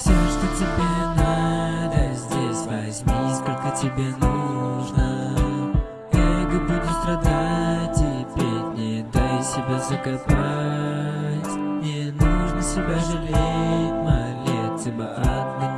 Все, что тебе надо здесь Возьми, сколько тебе нужно. Эго будет страдать теперь Не дай себя закопать. Не нужно себя жалеть Молиться бы от